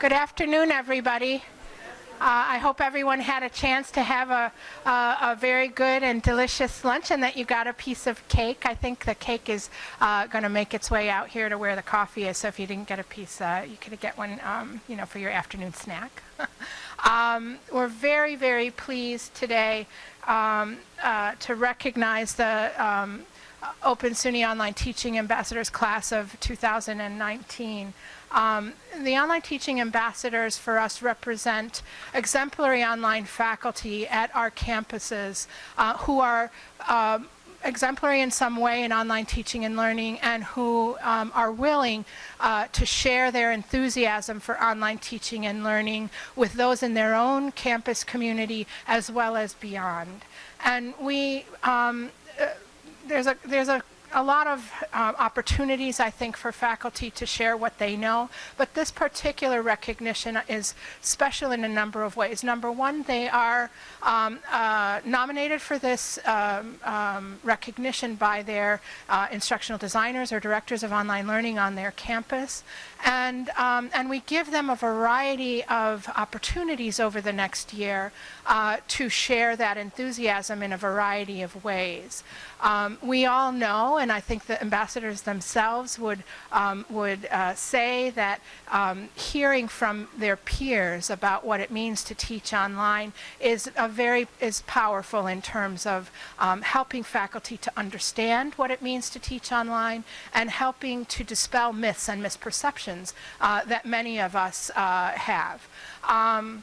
Good afternoon, everybody. Uh, I hope everyone had a chance to have a, a, a, very good and delicious lunch and that you got a piece of cake. I think the cake is uh, going to make its way out here to where the coffee is, so if you didn't get a piece, uh, you could get one um, you know, for your afternoon snack. um, we're very, very pleased today um, uh, to recognize the um, Open SUNY Online Teaching Ambassadors Class of 2019. Um, the online teaching ambassadors for us represent exemplary online faculty at our campuses uh, who are um, exemplary in some way in online teaching and learning and who um, are willing uh, to share their enthusiasm for online teaching and learning with those in their own campus community as well as beyond. And we, um, uh, there's a, there's a a lot of um, opportunities, I think, for faculty to share what they know, but this particular recognition is special in a number of ways. Number one, they are um, uh, nominated for this um, um recognition by their uh, instructional designers or directors of online learning on their campus, and, um, and we give them a variety of opportunities over the next year uh, to share that enthusiasm in a variety of ways. Um, we all know, and I think the ambassadors themselves would, um, would uh, say that um, hearing from their peers about what it means to teach online is a very is powerful in terms of um, helping faculty to understand what it means to teach online and helping to dispel myths and misperceptions uh, that many of us uh, have. Um,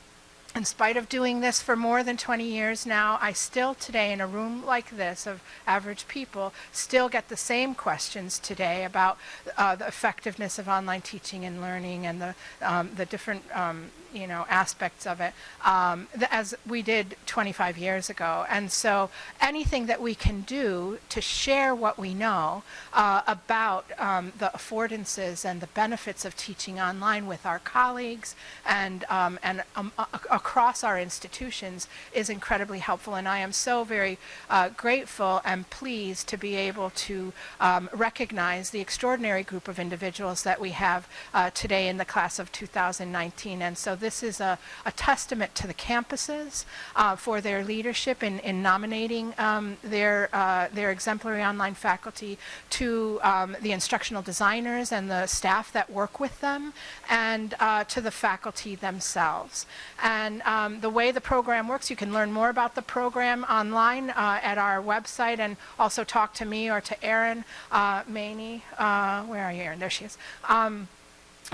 in spite of doing this for more than 20 years now, I still today in a room like this of average people still get the same questions today about uh, the effectiveness of online teaching and learning and the, um, the different um, you know, aspects of it um, as we did 25 years ago. And so anything that we can do to share what we know uh, about um, the affordances and the benefits of teaching online with our colleagues and, um, and um, across our institutions is incredibly helpful. And I am so very uh, grateful and pleased to be able to um, recognize the extraordinary group of individuals that we have uh, today in the class of 2019. And so this is a, a testament to the campuses uh, for their leadership in, in nominating um, their, uh, their exemplary online faculty to um, the instructional designers and the staff that work with them and uh, to the faculty themselves. And um, the way the program works, you can learn more about the program online uh, at our website and also talk to me or to Erin uh, Maney. Uh, where are you, Erin? There she is. Um,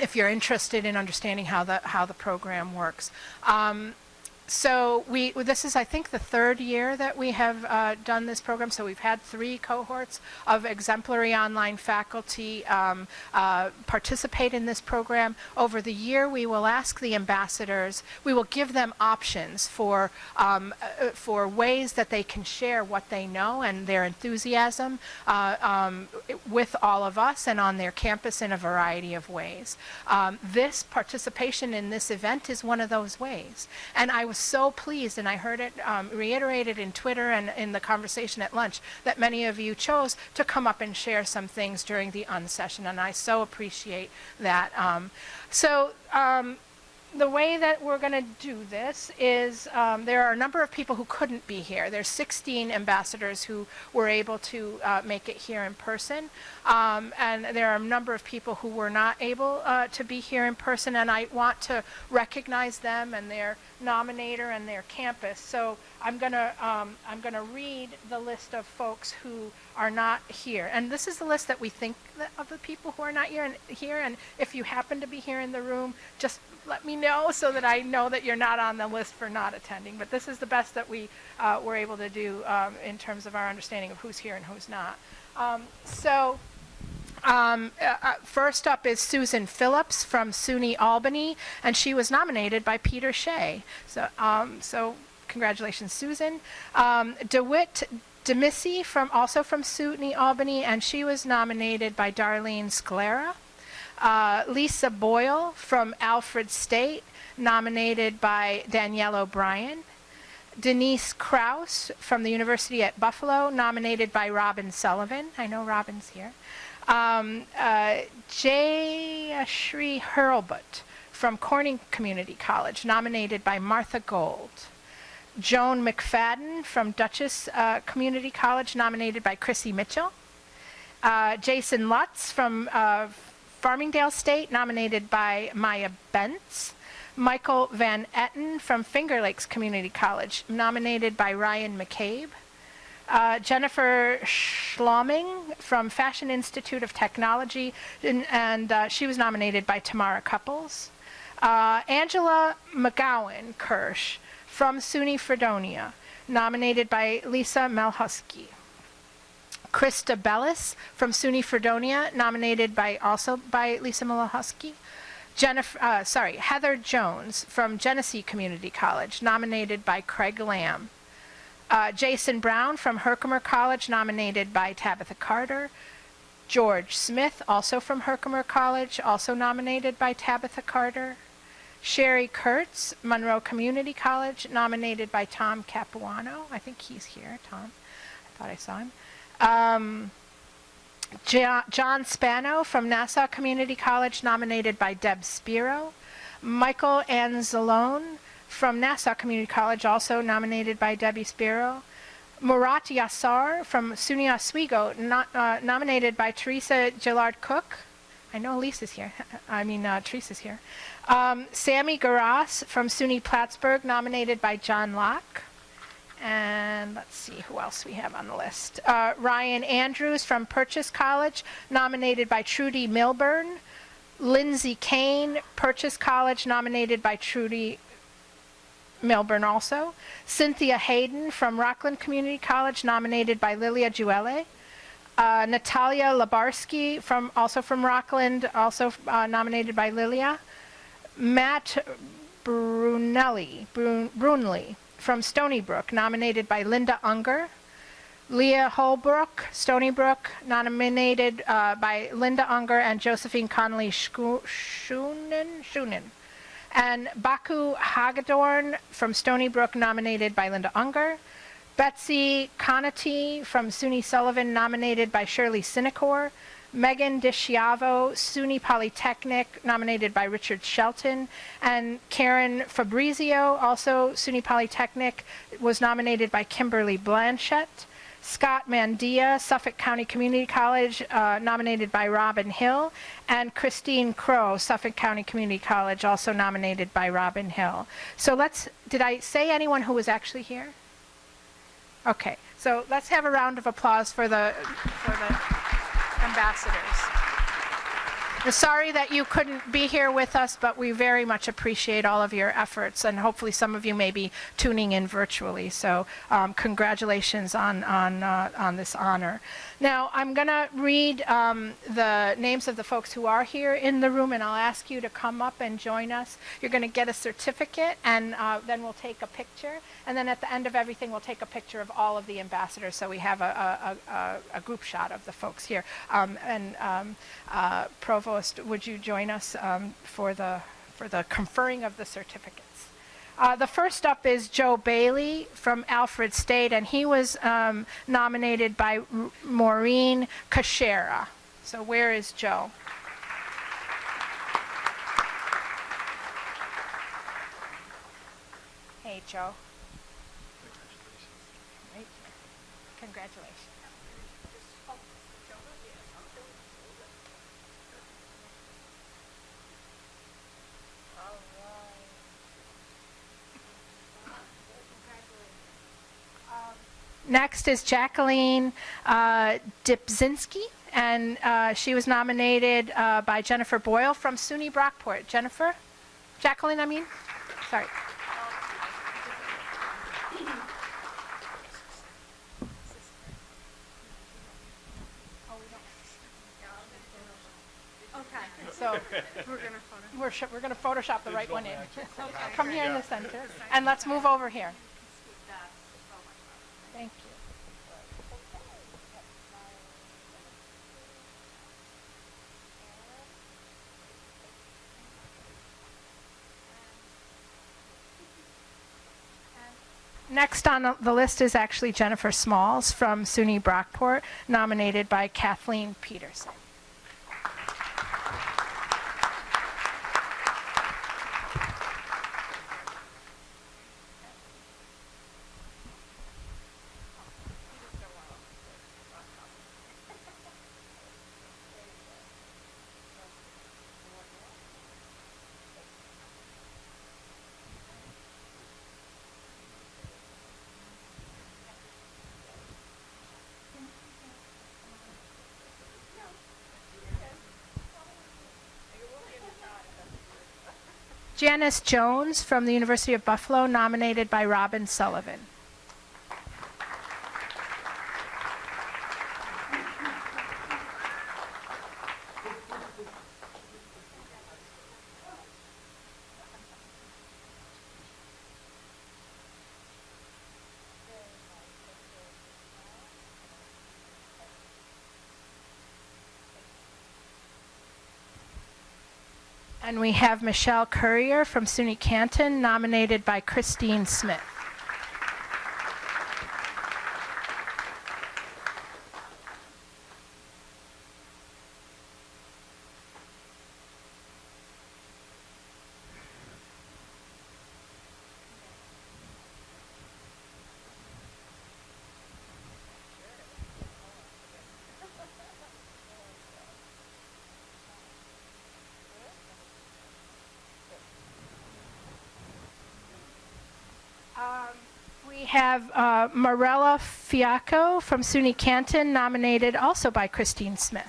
if you're interested in understanding how the how the program works. Um, so we this is I think the third year that we have uh, done this program. So we've had three cohorts of exemplary online faculty um, uh, participate in this program. Over the year, we will ask the ambassadors. We will give them options for um, uh, for ways that they can share what they know and their enthusiasm uh, um, with all of us and on their campus in a variety of ways. Um, this participation in this event is one of those ways, and I was so pleased, and I heard it um, reiterated in Twitter and in the conversation at lunch, that many of you chose to come up and share some things during the unsession, and I so appreciate that. Um, so um, the way that we're going to do this is um, there are a number of people who couldn't be here. There's 16 ambassadors who were able to uh, make it here in person. Um, and there are a number of people who were not able uh, to be here in person. And I want to recognize them and their nominator and their campus. So I'm going to um, I'm going to read the list of folks who are not here. And this is the list that we think of the people who are not here. And, here. and if you happen to be here in the room, just let me know so that I know that you're not on the list for not attending. But this is the best that we uh, were able to do um, in terms of our understanding of who's here and who's not. Um, so um, uh, uh, first up is Susan Phillips from SUNY Albany, and she was nominated by Peter Shea. So, um, so congratulations, Susan. Um, DeWitt Demissy from also from SUNY Albany, and she was nominated by Darlene Scalera. Uh, Lisa Boyle from Alfred State, nominated by Danielle O'Brien. Denise Kraus from the University at Buffalo, nominated by Robin Sullivan. I know Robin's here. Um, uh, Jay Hurlbut from Corning Community College, nominated by Martha Gold. Joan McFadden from Dutchess uh, Community College, nominated by Chrissy Mitchell. Uh, Jason Lutz from uh, Farmingdale State, nominated by Maya Bentz. Michael Van Etten from Finger Lakes Community College, nominated by Ryan McCabe. Uh, Jennifer Schloming from Fashion Institute of Technology, and, and uh, she was nominated by Tamara Couples. Uh, Angela McGowan Kirsch from SUNY Fredonia, nominated by Lisa Melhusky. Krista Bellis from SUNY Fredonia, nominated by also by Lisa Melhusky. Jennifer, uh, sorry, Heather Jones from Genesee Community College, nominated by Craig Lamb. Uh, Jason Brown from Herkimer College, nominated by Tabitha Carter. George Smith, also from Herkimer College, also nominated by Tabitha Carter. Sherry Kurtz, Monroe Community College, nominated by Tom Capuano. I think he's here, Tom. I thought I saw him. Um, John Spano from Nassau Community College, nominated by Deb Spiro. Michael Anzalone from Nassau Community College, also nominated by Debbie Spiro. Murat Yassar from SUNY Oswego, not, uh, nominated by Teresa Gillard Cook. I know Lisa's here. I mean, uh, Teresa's here. Um, Sammy Garas from SUNY Plattsburgh, nominated by John Locke. And let's see who else we have on the list. Uh, Ryan Andrews from Purchase College, nominated by Trudy Milburn. Lindsay Kane, Purchase College, nominated by Trudy Milburn also. Cynthia Hayden from Rockland Community College, nominated by Lilia Juele. Uh, Natalia Labarsky, from, also from Rockland, also uh, nominated by Lilia. Matt Brunelli, Brun Brunley from Stony Brook, nominated by Linda Unger. Leah Holbrook, Stony Brook, nominated uh, by Linda Unger and Josephine Connolly Schunen. Schunen. And Baku Hagedorn from Stony Brook, nominated by Linda Unger. Betsy Conati from SUNY Sullivan, nominated by Shirley Sinecor. Megan DiSchiavo, SUNY Polytechnic, nominated by Richard Shelton, and Karen Fabrizio, also SUNY Polytechnic, was nominated by Kimberly Blanchett. Scott Mandia, Suffolk County Community College, uh, nominated by Robin Hill, and Christine Crow, Suffolk County Community College, also nominated by Robin Hill. So let's, did I say anyone who was actually here? Okay, so let's have a round of applause for the, for the ambassadors. Sorry that you couldn't be here with us, but we very much appreciate all of your efforts, and hopefully some of you may be tuning in virtually. So um, congratulations on, on, uh, on this honor. Now, I'm going to read um, the names of the folks who are here in the room, and I'll ask you to come up and join us. You're going to get a certificate, and uh, then we'll take a picture. And then at the end of everything, we'll take a picture of all of the ambassadors so we have a, a, a, a group shot of the folks here. Um, and um, uh, Provost, would you join us um, for, the, for the conferring of the certificates? Uh, the first up is Joe Bailey from Alfred State, and he was um, nominated by R Maureen Kashera. So where is Joe? Hey, Joe. Congratulations. Next is Jacqueline uh, Dipzinski, and uh, she was nominated uh, by Jennifer Boyle from SUNY Brockport. Jennifer? Jacqueline, I mean? Sorry. Okay. So we're going to we're going to Photoshop the right one in. Come here in the center, and let's move over here. Next on the list is actually Jennifer Smalls from SUNY Brockport, nominated by Kathleen Peterson. Janice Jones from the University of Buffalo, nominated by Robin Sullivan. And we have Michelle Courier from SUNY Canton, nominated by Christine Smith. Have uh, Morella Fiacco from SUNY Canton, nominated also by Christine Smith.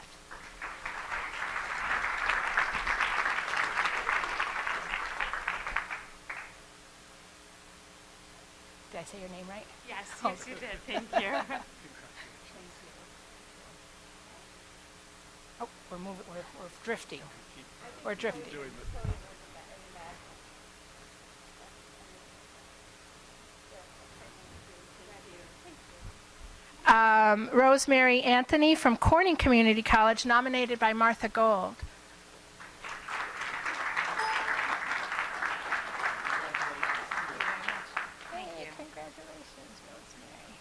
Did I say your name right? Yes, Oh, yes, you did. Thank you. Oh, we're moving, we're, we're drifting. We're drifting. Um, Rosemary Anthony from Corning Community College, nominated by Martha Gold. Congratulations, Rosemary.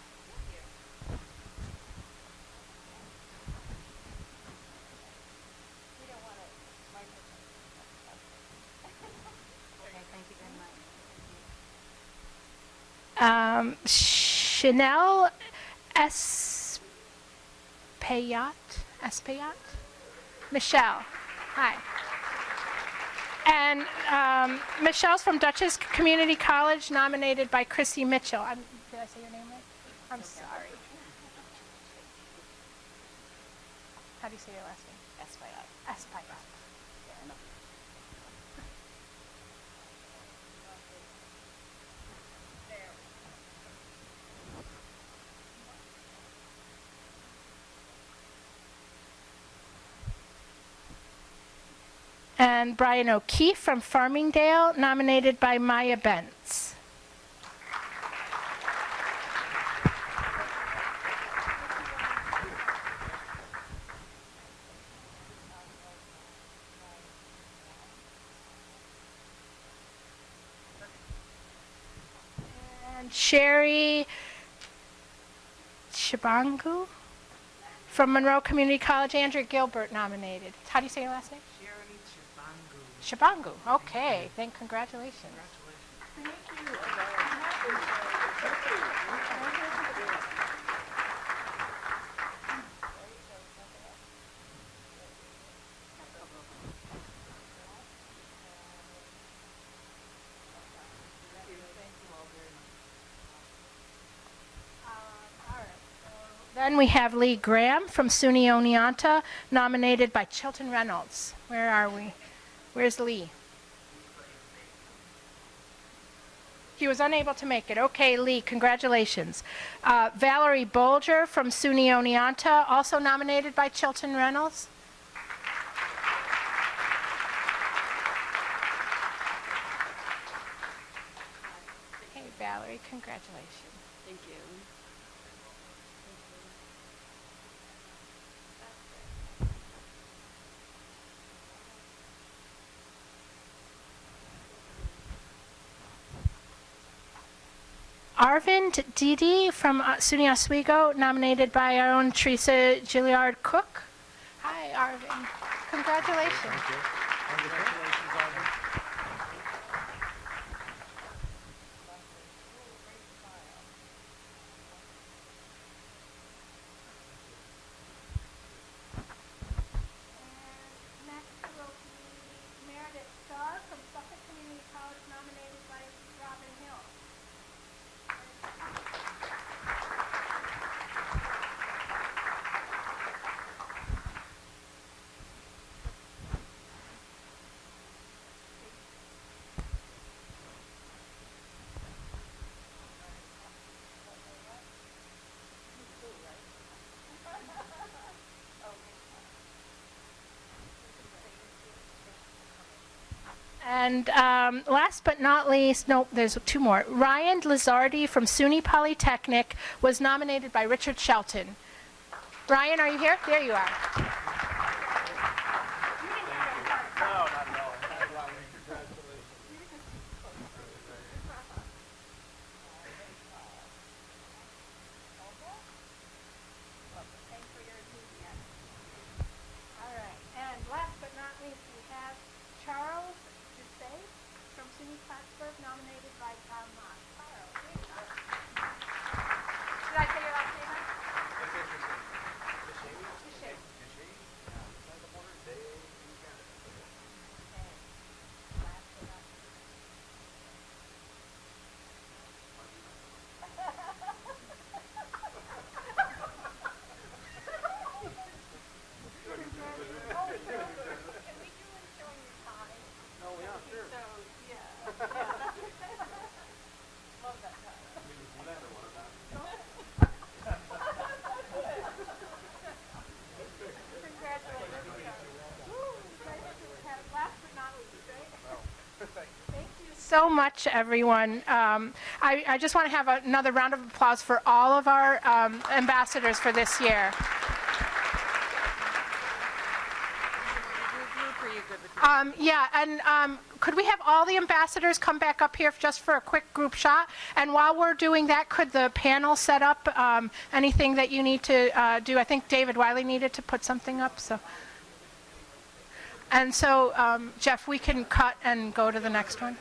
Thank you. Um, Chanel Espayat. Espayat? Michelle. Hi. And um, Michelle's from Dutchess Community College, nominated by Chrissy Mitchell. I'm, did I say your name right? I'm sorry. How do you say your last name? Espayat. Espayat. And Brian O'Keefe from Farmingdale, nominated by Maya Bentz. And Sherry Shabangu from Monroe Community College, Andrew Gilbert nominated. How do you say your last name? Shabangu. Okay, then congratulations. Then we have Lee Graham from SUNY Oneonta, nominated by Chilton Reynolds. Where are we? Where's Lee? He was unable to make it. Okay, Lee, congratulations. Uh, Valerie Bolger from SUNY Oneonta, also nominated by Chilton Reynolds. Hey, Valerie, congratulations. Thank you. Arvind Didi from uh, SUNY Oswego, nominated by our own Teresa Gilliard Cook. Hi, Arvind. Congratulations. And um, last but not least, no, there's two more. Ryan Lizardi from SUNY Polytechnic was nominated by Richard Shelton. Ryan, are you here? There you are. All right, and last but not least, we have Charles Dusay from SUNY Plattsburgh, nominated by Tom Moss. Charles, here you are. Did I say your last name right? Dusay. Okay. Last but not least. So much, everyone. Um, I, I just want to have another round of applause for all of our um, ambassadors for this year. Um, yeah, and um, could we have all the ambassadors come back up here just for a quick group shot? And while we're doing that, could the panel set up um, anything that you need to uh, do? I think David Wiley needed to put something up, so. And so, um, Jeff, we can cut and go to the next one.